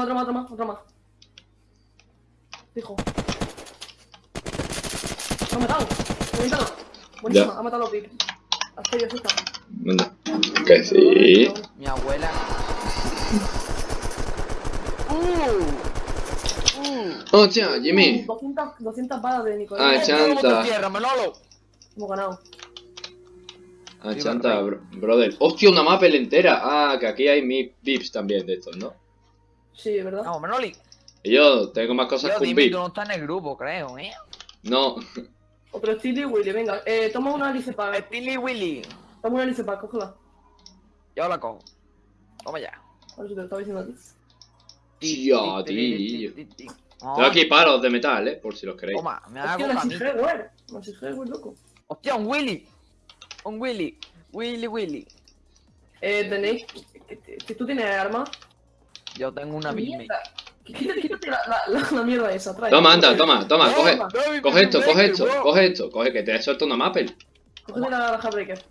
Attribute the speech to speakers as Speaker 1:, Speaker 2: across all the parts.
Speaker 1: otro más, otro más, otro más, otro más. Fijo. Lo ha matado. Buenísimo. Ha matado a los VIP. Has pedido esta.
Speaker 2: ¿Dónde? Que sí.
Speaker 3: Mi abuela. Uh. Uh.
Speaker 2: Hostia, Jimmy.
Speaker 1: 200, 200 balas de Nicolás.
Speaker 2: Ah, chanta.
Speaker 1: Hemos ganado.
Speaker 2: Ah, chanta, brother. Hostia, una mapa entera. Ah, que aquí hay mil VIPs también de estos, ¿no?
Speaker 1: Sí, ¿verdad?
Speaker 3: No, Manoli.
Speaker 2: Y yo tengo más cosas
Speaker 3: Yo,
Speaker 2: que un
Speaker 3: dime,
Speaker 2: VIP.
Speaker 3: tú no estás en el grupo, creo, ¿eh?
Speaker 2: No.
Speaker 1: Otro Steely y Willy, venga. Eh, toma una Alice Pack.
Speaker 3: Steely Willy.
Speaker 1: Toma una Alice Pack, cógela.
Speaker 3: Yo la cojo. Toma ya.
Speaker 1: A ver si te lo estaba diciendo a ti.
Speaker 2: Tío, tío. Tengo aquí palos de metal, ¿eh? Por si los queréis.
Speaker 3: Toma, me hago.
Speaker 1: Sigeware. Una Sigeware, loco.
Speaker 3: Hostia, un Willy. Un Willy. Willy, Willy.
Speaker 1: Eh, tenéis... ¿Tú tienes armas?
Speaker 3: Yo tengo una Big
Speaker 1: Mierda. Quítate, quítate la, la, la, la mierda esa, trae.
Speaker 2: Toma, anda, toma, toma,
Speaker 3: No,
Speaker 2: coge.
Speaker 3: no,
Speaker 2: Coge esto,
Speaker 3: no,
Speaker 2: coge
Speaker 3: no,
Speaker 2: esto,
Speaker 3: no.
Speaker 2: coge esto, coge que te suelto una Maple.
Speaker 1: Cógete la, la Jawbreaker.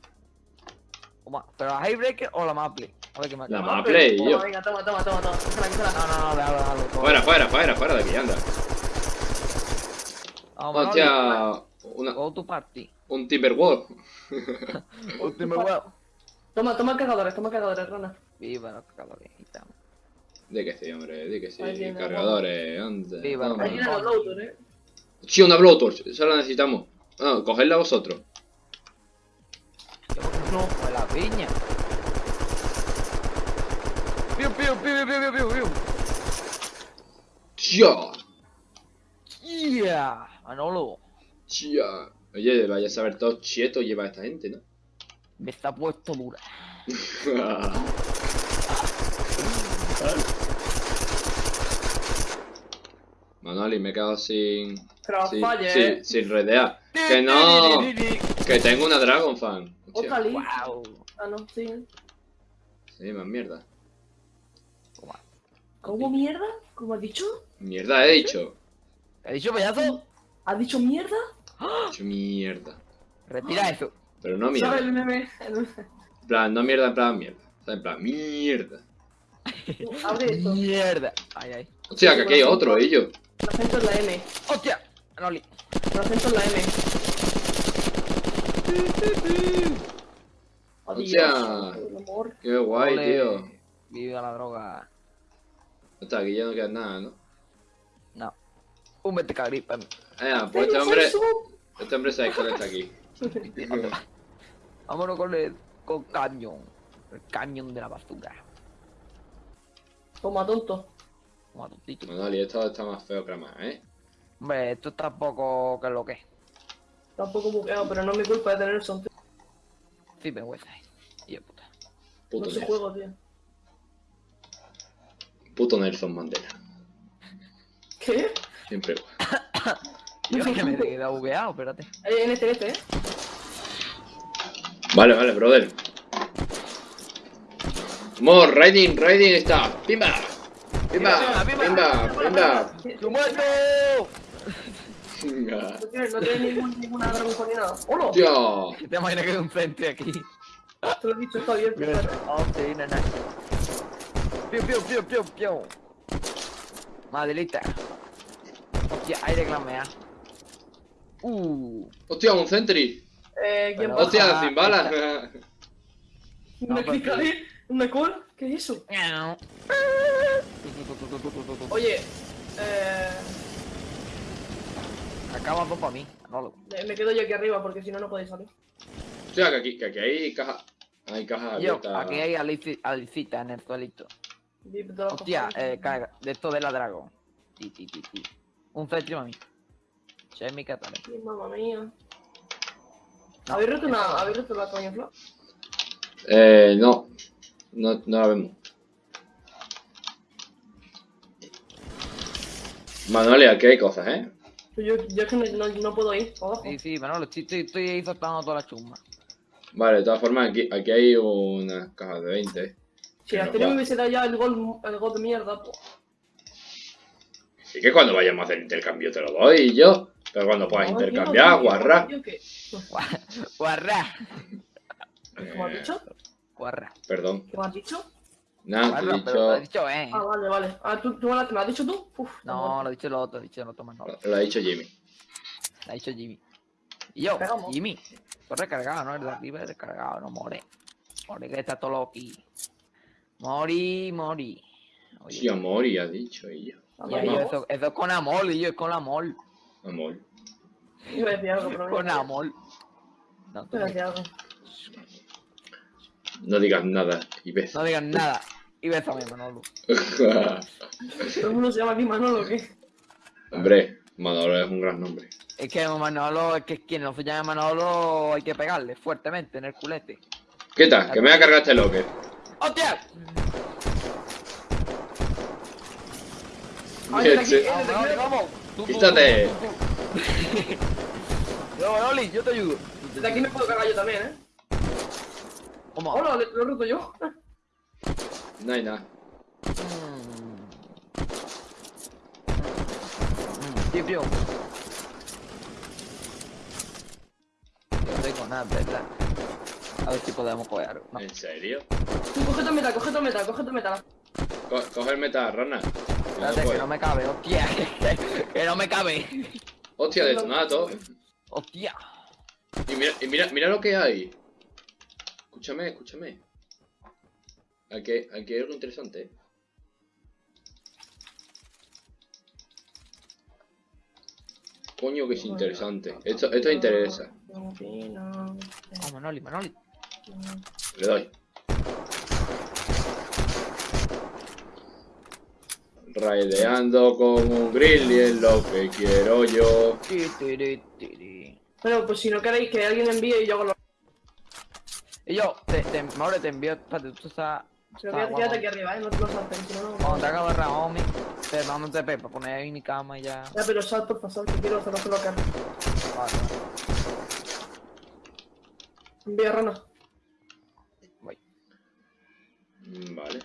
Speaker 3: Toma, ¿Pero la Highbreaker o la Maple? A ver qué me
Speaker 2: La
Speaker 3: No,
Speaker 2: Maple y yo.
Speaker 1: Venga, toma, toma, toma, toma. Cógela.
Speaker 3: no, no, déjalo, déjalo.
Speaker 2: Fuera, fuera, fuera, fuera de aquí, anda.
Speaker 3: Vamos.
Speaker 2: Hostia, una,
Speaker 3: Go to party.
Speaker 2: un Timberwolf.
Speaker 3: Último huevo.
Speaker 1: Toma, toma cargadores, toma cargadores, rana.
Speaker 3: Viva los cagadores. ahí estamos.
Speaker 2: Di que sí, hombre, di que sí.
Speaker 1: Ahí tiene,
Speaker 2: Cargadores, anda.
Speaker 3: Viva,
Speaker 2: toma.
Speaker 1: Ahí vienen los loaders, eh.
Speaker 2: Sí, una blowtorch, eso la necesitamos. Ah, cogedla vosotros.
Speaker 3: No, pues la piña. Piu, piu, piu, piu, piu, piu, piu.
Speaker 2: ¡Tía!
Speaker 3: Yeah, Manolo.
Speaker 2: ¡Tía! Oye, vaya a saber todo chieto lleva esta gente, ¿no?
Speaker 3: Me está puesto dura.
Speaker 2: Manoli, me he quedado sin. Sin, sin,
Speaker 1: eh.
Speaker 2: sin redear. Que no. Que tengo una Dragon Fan.
Speaker 1: Otra.
Speaker 3: Wow.
Speaker 1: Ah, no, sí.
Speaker 2: Sí, más mierda.
Speaker 1: ¿Cómo mierda? ¿Cómo has dicho?
Speaker 2: Mierda he dicho.
Speaker 3: ¿Qué ¿Has dicho payaso?
Speaker 1: ¿Has dicho mierda?
Speaker 2: He dicho mierda.
Speaker 3: Retira eso.
Speaker 2: Pero no
Speaker 1: ¿Sabes
Speaker 2: mierda.
Speaker 1: el meme?
Speaker 2: En plan, no mierda, en plan mierda. O sea, en plan, mierda.
Speaker 1: Abre esto.
Speaker 3: Mierda. Ay, ay.
Speaker 2: Hostia, que aquí hay otro, ellos.
Speaker 1: El acento es la M.
Speaker 3: ¡Hostia! Manoli.
Speaker 1: El acento es la M.
Speaker 2: Hostia. Qué guay,
Speaker 3: Ole.
Speaker 2: tío.
Speaker 3: Viva la droga.
Speaker 2: Hasta aquí ya no queda nada, ¿no?
Speaker 3: No. Un vete cagripa.
Speaker 2: Eh, pues este hombre. Este hombre sabe cuál está aquí.
Speaker 3: Vámonos con el con cañón. El cañón de la basura.
Speaker 1: Toma, tonto.
Speaker 3: Toma, tontito.
Speaker 2: Manoli, esto está más feo que la más, ¿eh?
Speaker 3: Hombre, esto está poco que lo que es.
Speaker 1: Tampoco buqueado, pero no es mi culpa de tener el son.
Speaker 3: Sí. Y de puta.
Speaker 2: Puto
Speaker 1: No se juego, tío.
Speaker 2: Puto Nelson Mandela.
Speaker 1: ¿Qué?
Speaker 2: Siempre.
Speaker 3: Yo que me he quedado bugueado, espérate.
Speaker 1: Eh, en este, en este, eh.
Speaker 2: Vale, vale, brother. More, riding, riding está. Pimba. Pimba,
Speaker 3: pimba,
Speaker 2: pimba.
Speaker 3: ¡Tu muerto!
Speaker 2: Venga.
Speaker 1: No tiene, no tiene ningún, ninguna Dragon ni nada. ¡Hola!
Speaker 2: Hostia.
Speaker 3: ¿Te imaginas que hay un frente aquí?
Speaker 1: Te lo he dicho, está abierto.
Speaker 3: Oh, sí, nana. Piu, piu, piu, piu, piu. Madelita. Hostia, hay reclamea. Uh.
Speaker 2: Hostia, un Sentry.
Speaker 1: Eh, ¿quién
Speaker 3: Pero-
Speaker 1: va?
Speaker 2: Hostia, sin balas.
Speaker 1: ¿Una
Speaker 3: No,
Speaker 1: clica ahí? ¿Una call? ¿Qué es eso?
Speaker 3: Miau.
Speaker 1: Oye, eh,
Speaker 3: Acaba dos para mí. No lo.
Speaker 1: me me quedo yo aquí arriba porque si no, no podéis salir.
Speaker 2: Hostia, que aquí, que aquí hay caja. Hay cajas
Speaker 3: Yo,
Speaker 2: abiertas.
Speaker 3: aquí hay alici- alicita en el suelito. Hostia, eh, carga. De esto de la dragón. Ti, ti, ti, ti. Un centro a mí. Che, mi catale.
Speaker 1: Ay, Mamma mía.
Speaker 3: No,
Speaker 1: ¿Habéis roto, una, ¿Habéis roto la coña flor?
Speaker 2: Eh, no. No, no la vemos. Manuel, aquí hay cosas, ¿eh?
Speaker 1: Yo, yo es que no, no, no puedo ir abajo.
Speaker 3: Sí, sí, Manolo, estoy, estoy, estoy ahí soltando toda la chumba.
Speaker 2: Vale, de todas formas, aquí, aquí hay unas cajas de 20. ¿eh?
Speaker 1: Si
Speaker 2: que
Speaker 1: a
Speaker 2: nos
Speaker 1: Arterio
Speaker 2: va.
Speaker 1: me hubiese dado ya el gol, el gol de mierda, pues.
Speaker 2: Así que cuando vayamos a hacer intercambio te lo doy yo. Pero cuando puedas
Speaker 1: No,
Speaker 2: intercambiar, guarra.
Speaker 3: Guarra.
Speaker 1: ¿Qué me has dicho?
Speaker 3: Guarra.
Speaker 2: Perdón.
Speaker 1: ¿Qué me has dicho?
Speaker 2: He
Speaker 3: Barra, pero lo has
Speaker 2: dicho.
Speaker 3: dicho, eh.
Speaker 1: Ah, vale, vale. Ah, ¿tú, tú me lo has dicho tú? Uf,
Speaker 3: No, lo ha dicho el otro, lo ha dicho el otro Manolo.
Speaker 2: Lo ha dicho Jimmy.
Speaker 3: Lo ha dicho Jimmy. Y yo. Jimmy. Estoy recargado, ¿no? El de arriba es recargado, no more. More que está todo loqui. Mori, mori. Oye,
Speaker 2: Sí, amor, y ha dicho ella.
Speaker 3: y ahí,
Speaker 1: Vamos.
Speaker 3: eso, eso es con amor, y yo es con amor.
Speaker 2: Amor.
Speaker 1: Iba a decir algo, pero
Speaker 3: Con
Speaker 1: no.
Speaker 3: amor. No, tú
Speaker 1: algo.
Speaker 2: No digas nada y ves.
Speaker 3: no digas nada. Y bésame, Manolo.
Speaker 1: ¿Todo el mundo se llama aquí Manolo o qué?
Speaker 2: Hombre, Manolo es un gran nombre.
Speaker 3: Es que Manolo, es que quien no se llama Manolo hay que pegarle fuertemente en el culete.
Speaker 2: ¿Qué tal? Que me voy a cargar este locker.
Speaker 3: ¡Hostia!
Speaker 1: Ay, desde aquí,
Speaker 2: Sí.
Speaker 3: Vamos,
Speaker 1: desde
Speaker 3: vamos,
Speaker 1: aquí,
Speaker 3: vamos. Tú, tú,
Speaker 2: Quítate.
Speaker 3: tú, tú. Yo, te ayudo.
Speaker 1: desde aquí me puedo cargar yo también, ¿eh?
Speaker 3: ¿Cómo?
Speaker 1: Hola, lo lo he roto yo.
Speaker 2: No hay nada.
Speaker 3: Tío. Yo no tengo nada, ¿verdad? A ver si podemos coger algo. No.
Speaker 2: ¿En serio?
Speaker 1: Tú, coge tu metal, coge tu metal, coge tu metal.
Speaker 2: Co- coge el metal, rana. No
Speaker 3: Espérate, que
Speaker 2: puede.
Speaker 3: no me cabe, hostia. que no me cabe.
Speaker 2: Hostia, detonato.
Speaker 3: Hostia.
Speaker 2: Y mira, y mira, mira lo que hay. Escúchame, escúchame. Aquí, aquí hay algo interesante. ¿eh? Coño que es interesante. Esto, esto interesa.
Speaker 3: Vamos, Manoli, Manoli.
Speaker 2: Le doy. Raideando con un grizzly es lo que quiero yo.
Speaker 1: Bueno, pues si no queréis que alguien envíe y yo hago lo...
Speaker 3: Y yo, te, te, Maure, te envío. Espérate, tú estás.
Speaker 1: Se lo voy a quedarte aquí arriba, ¿eh? No te lo saltes, no, no...
Speaker 3: Cuando te acabo de Raomi, te mando un TP para poner ahí mi cama y ya.
Speaker 1: Ya, pero sal, por favor, que quiero hacerlo colocar.
Speaker 3: Vale,
Speaker 1: Envía rana.
Speaker 3: voy.
Speaker 2: Mm, Vale.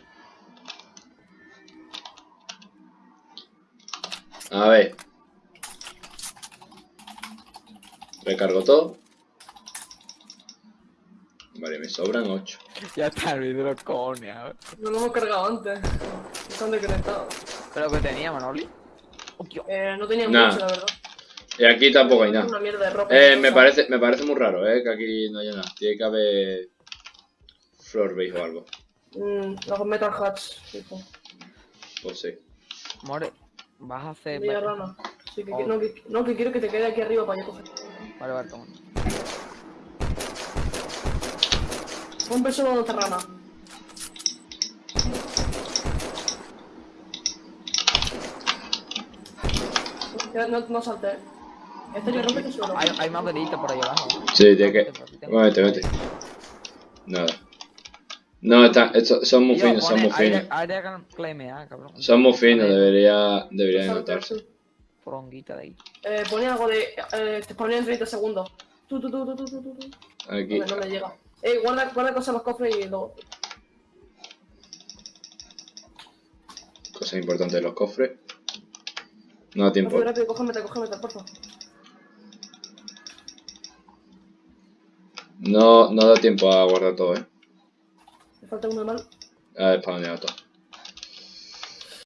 Speaker 2: A ver. Recargo todo. Vale, me sobran 8.
Speaker 3: Ya está el vídeo, coño.
Speaker 1: No lo hemos cargado antes. Están desconectados.
Speaker 3: Pero que tenía, Manoli. Hostia.
Speaker 1: Eh, no tenía
Speaker 2: Nah.
Speaker 1: mucho, la verdad.
Speaker 2: Y aquí tampoco hay nada.
Speaker 1: Una mierda de ropa.
Speaker 2: Eh, me parece, me parece muy raro, eh, que aquí no haya nada. Tiene que haber base o algo.
Speaker 1: Mm, los metal hats, tipo.
Speaker 2: Pues sí.
Speaker 3: More, vas a hacer.
Speaker 1: Envía rana. Sí, que,
Speaker 3: Oh.
Speaker 1: no, que, no, que quiero que te quede aquí arriba para yo coger.
Speaker 3: Vale, vale, toma.
Speaker 1: Un beso donde está rana. Ya, No, no salte, eh. Este yo rompe tu suelo.
Speaker 3: Hay, hay maderita por ahí abajo.
Speaker 2: Sí, tiene que. Vete, vete. Nada. No, está, esto- son muy
Speaker 3: Tío,
Speaker 2: finos, son muy finos.
Speaker 3: aire- aire claimea, cabrón.
Speaker 2: Son muy finos, debería, debería notarse.
Speaker 1: sí.
Speaker 3: Fronguita de ahí.
Speaker 1: Eh, pone algo de. Eh, te pone en 30 segundos. Tú, tú, tú, tú, tú, tú, tú. tú.
Speaker 2: Aquí.
Speaker 1: No, no me llega. Eh, guarda, guarda cosas en los cofres y luego.
Speaker 2: Cosas importantes de los cofres. No da tiempo.
Speaker 1: Rápido, rápido, coge metal, coge metal, porfa.
Speaker 2: No, no da tiempo a guardar todo, eh.
Speaker 1: Me falta uno de mal.
Speaker 2: A ver, spawneo todo.